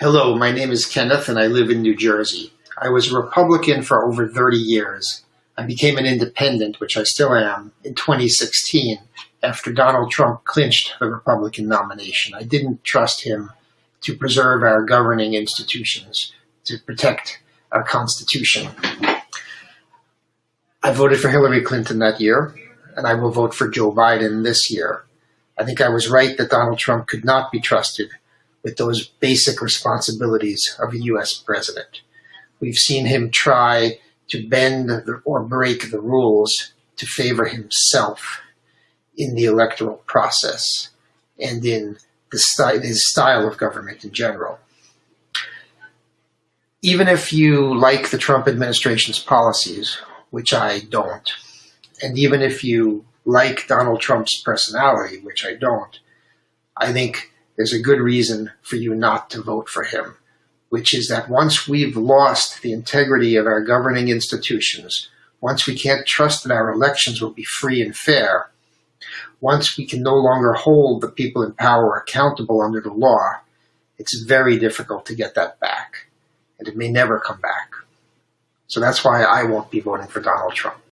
Hello, my name is Kenneth and I live in New Jersey. I was a Republican for over 30 years. I became an independent, which I still am, in 2016 after Donald Trump clinched the Republican nomination. I didn't trust him to preserve our governing institutions, to protect our Constitution. I voted for Hillary Clinton that year, and I will vote for Joe Biden this year. I think I was right that Donald Trump could not be trusted with those basic responsibilities of a U.S. president. We've seen him try to bend or break the rules to favor himself in the electoral process and in the his style of government in general. Even if you like the Trump administration's policies, which I don't, and even if you like Donald Trump's personality, which I don't, I think there's a good reason for you not to vote for him, which is that once we've lost the integrity of our governing institutions, once we can't trust that our elections will be free and fair, once we can no longer hold the people in power accountable under the law, it's very difficult to get that back. And it may never come back. So that's why I won't be voting for Donald Trump.